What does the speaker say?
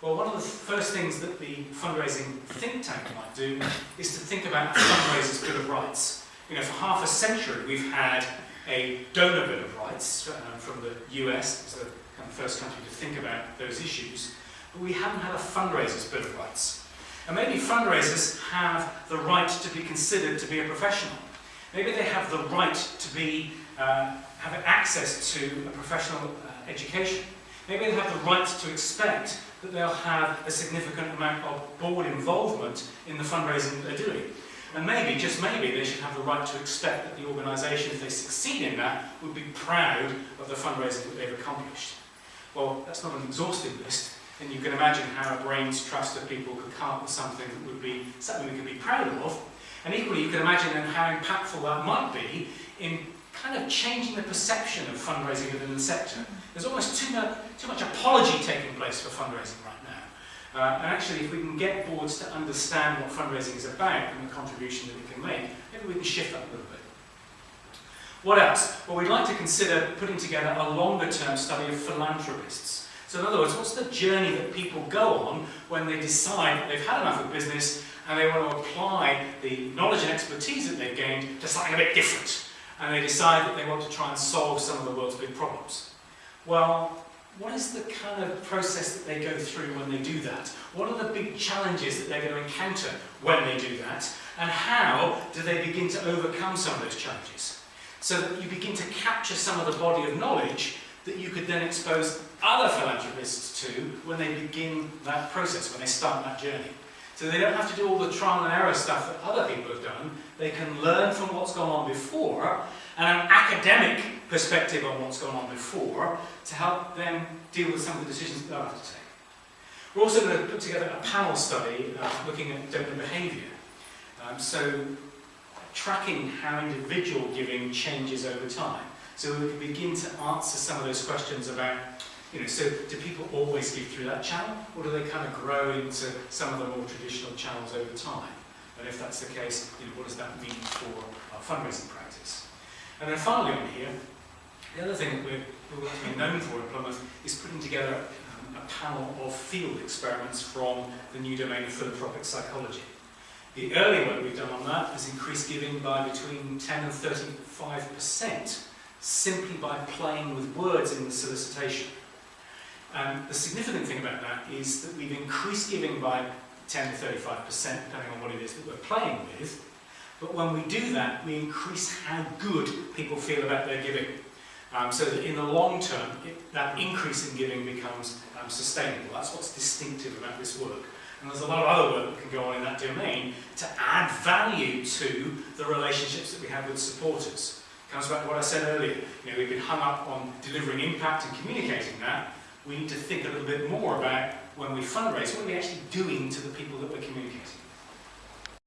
Well, one of the first things that the fundraising think tank might do is to think about a fundraiser's Bill of Rights. You know, for half a century we've had a donor Bill of Rights um, from the US, it's the kind of first country to think about those issues, but we haven't had a fundraiser's Bill of Rights. And maybe fundraisers have the right to be considered to be a professional. Maybe they have the right to be, uh, have access to a professional uh, education. Maybe they have the right to expect that they'll have a significant amount of board involvement in the fundraising that they're doing. And maybe, just maybe, they should have the right to expect that the organisation, if they succeed in that, would be proud of the fundraising that they've accomplished. Well, that's not an exhaustive list, and you can imagine how a brain's trust of people could come up with something that would be something we could be proud of. And equally, you can imagine then how impactful that might be in kind of changing the perception of fundraising within the sector. There's almost too much, too much apology taking place for fundraising right now. Uh, and actually, if we can get boards to understand what fundraising is about and the contribution that it can make, maybe we can shift that a little bit. What else? Well, we'd like to consider putting together a longer-term study of philanthropists. So in other words, what's the journey that people go on when they decide they've had enough of business and they want to apply the knowledge and expertise that they've gained to something a bit different? And they decide that they want to try and solve some of the world's big problems. Well, what is the kind of process that they go through when they do that? What are the big challenges that they're going to encounter when they do that? And how do they begin to overcome some of those challenges? So that you begin to capture some of the body of knowledge that you could then expose other philanthropists to when they begin that process, when they start that journey. So they don't have to do all the trial and error stuff that other people have done. They can learn from what's gone on before and an academic perspective on what's gone on before to help them deal with some of the decisions that they'll have to take. We're also going to put together a panel study uh, looking at donor behaviour. Um, so tracking how individual giving changes over time. So we can begin to answer some of those questions about you know, so do people always give through that channel, or do they kind of grow into some of the more traditional channels over time? And if that's the case, you know, what does that mean for our fundraising practice? And then finally on here, the other thing that we're, we're known for at Plymouth is putting together um, a panel of field experiments from the new domain of philanthropic psychology. The early work we've done on that has increased giving by between 10 and 35% simply by playing with words in the solicitation. And the significant thing about that is that we've increased giving by 10 to 35%, depending on what it is that we're playing with. But when we do that, we increase how good people feel about their giving. Um, so that in the long term, it, that increase in giving becomes um, sustainable. That's what's distinctive about this work. And there's a lot of other work that can go on in that domain to add value to the relationships that we have with supporters. It comes back to what I said earlier. You know, we've been hung up on delivering impact and communicating that, we need to think a little bit more about when we fundraise, what are we actually doing to the people that we're communicating